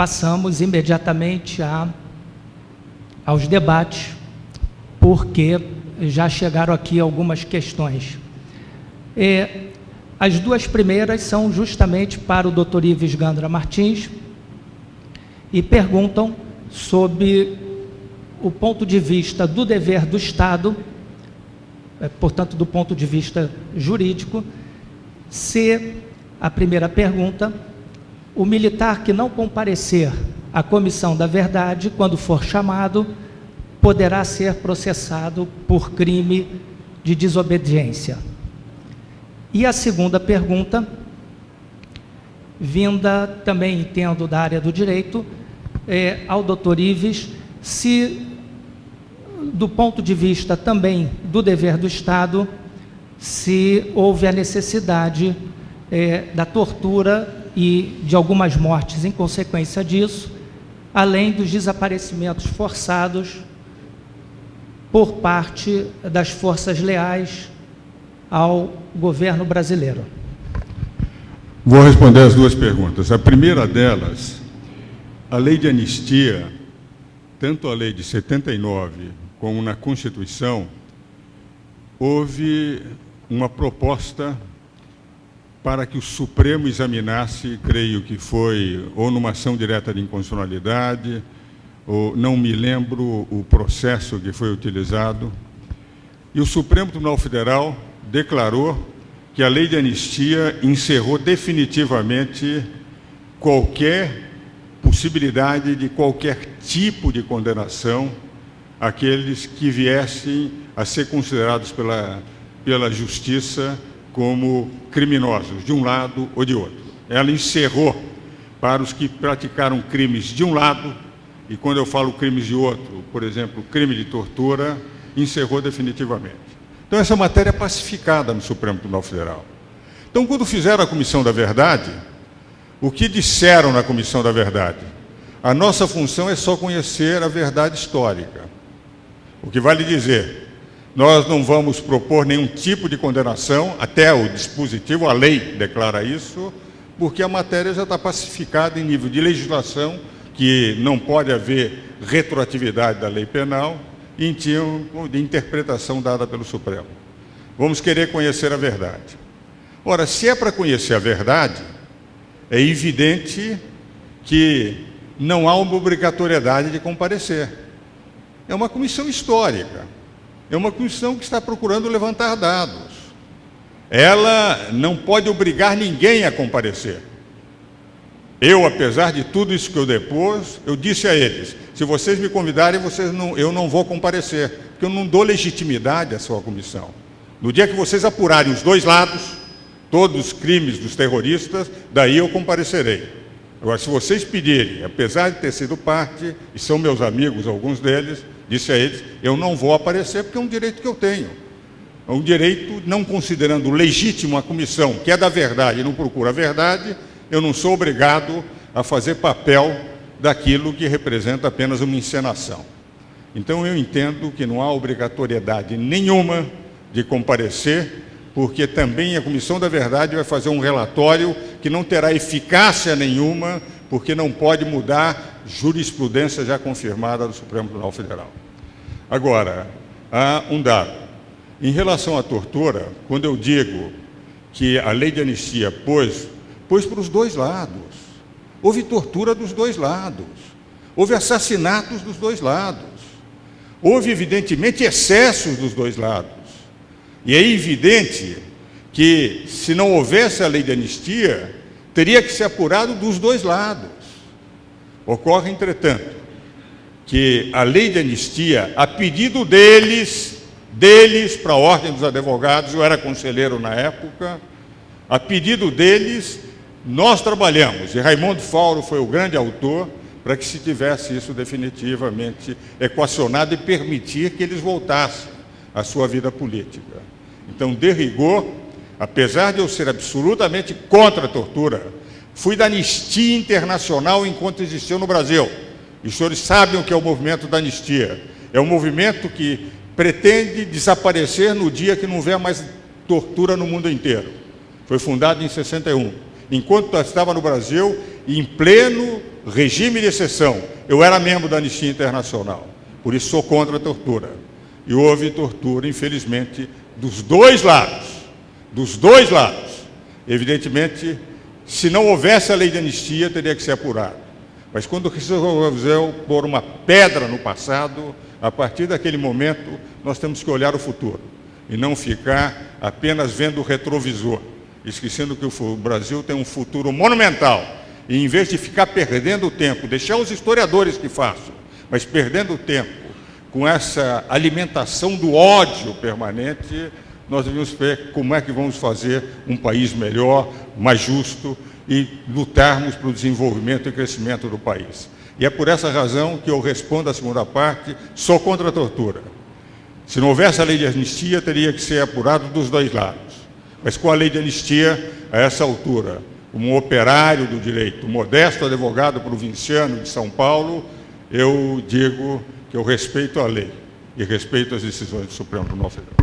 passamos imediatamente a, aos debates, porque já chegaram aqui algumas questões. As duas primeiras são justamente para o Dr. Ives Gandra Martins e perguntam sobre o ponto de vista do dever do Estado, é, portanto, do ponto de vista jurídico, se a primeira pergunta, o militar que não comparecer à comissão da verdade, quando for chamado, poderá ser processado por crime de desobediência. E a segunda pergunta, vinda também, entendo, da área do direito, é, ao doutor Ives, se, do ponto de vista também do dever do Estado, se houve a necessidade é, da tortura e de algumas mortes em consequência disso, além dos desaparecimentos forçados por parte das forças leais ao governo brasileiro. Vou responder as duas perguntas. A primeira delas, a lei de anistia, tanto a lei de 79 como na Constituição, houve uma proposta para que o Supremo examinasse, creio que foi ou numa ação direta de inconstitucionalidade, ou não me lembro o processo que foi utilizado. E o Supremo Tribunal Federal declarou que a lei de anistia encerrou definitivamente qualquer possibilidade de qualquer tipo de condenação àqueles que viessem a ser considerados pela, pela justiça como criminosos, de um lado ou de outro. Ela encerrou para os que praticaram crimes de um lado, e quando eu falo crimes de outro, por exemplo, crime de tortura, encerrou definitivamente. Então, essa matéria é pacificada no Supremo Tribunal Federal. Então, quando fizeram a Comissão da Verdade, o que disseram na Comissão da Verdade? A nossa função é só conhecer a verdade histórica. O que vale dizer, nós não vamos propor nenhum tipo de condenação, até o dispositivo, a lei declara isso, porque a matéria já está pacificada em nível de legislação, que não pode haver retroatividade da lei penal, e em termos de interpretação dada pelo Supremo. Vamos querer conhecer a verdade. Ora, se é para conhecer a verdade, é evidente que não há uma obrigatoriedade de comparecer. É uma comissão histórica. É uma comissão que está procurando levantar dados. Ela não pode obrigar ninguém a comparecer. Eu, apesar de tudo isso que eu depus, eu disse a eles, se vocês me convidarem, vocês não, eu não vou comparecer, porque eu não dou legitimidade à sua comissão. No dia que vocês apurarem os dois lados, todos os crimes dos terroristas, daí eu comparecerei. Agora, se vocês pedirem, apesar de ter sido parte, e são meus amigos, alguns deles, disse a eles, eu não vou aparecer porque é um direito que eu tenho. É um direito, não considerando legítimo a comissão, que é da verdade e não procura a verdade, eu não sou obrigado a fazer papel daquilo que representa apenas uma encenação. Então eu entendo que não há obrigatoriedade nenhuma de comparecer, porque também a Comissão da Verdade vai fazer um relatório que não terá eficácia nenhuma, porque não pode mudar jurisprudência já confirmada do Supremo Tribunal Federal. Agora, há um dado. Em relação à tortura, quando eu digo que a lei de anistia pôs, pôs para os dois lados. Houve tortura dos dois lados. Houve assassinatos dos dois lados. Houve, evidentemente, excessos dos dois lados. E é evidente que, se não houvesse a lei de anistia, teria que ser apurado dos dois lados. Ocorre, entretanto, que a lei de anistia, a pedido deles, deles para a Ordem dos Advogados, eu era conselheiro na época, a pedido deles, nós trabalhamos, e Raimundo Fauro foi o grande autor, para que se tivesse isso definitivamente equacionado e permitir que eles voltassem à sua vida política. Então, de rigor, apesar de eu ser absolutamente contra a tortura, fui da anistia internacional enquanto existiu no Brasil. E os senhores sabem o que é o movimento da anistia. É um movimento que pretende desaparecer no dia que não houver mais tortura no mundo inteiro. Foi fundado em 61. Enquanto estava no Brasil, em pleno regime de exceção. Eu era membro da Anistia Internacional, por isso sou contra a tortura. E houve tortura, infelizmente, dos dois lados. Dos dois lados. Evidentemente, se não houvesse a lei de anistia, teria que ser apurado. Mas quando resolveu pôr uma pedra no passado, a partir daquele momento, nós temos que olhar o futuro e não ficar apenas vendo o retrovisor, esquecendo que o Brasil tem um futuro monumental. E em vez de ficar perdendo tempo, deixar os historiadores que façam, mas perdendo tempo com essa alimentação do ódio permanente, nós devemos ver como é que vamos fazer um país melhor, mais justo e lutarmos para o desenvolvimento e crescimento do país. E é por essa razão que eu respondo à segunda parte, sou contra a tortura. Se não houvesse a lei de anistia, teria que ser apurado dos dois lados. Mas com a lei de anistia, a essa altura, um operário do direito, um modesto advogado provinciano de São Paulo, eu digo que eu respeito a lei e respeito as decisões do Supremo Tribunal Federal.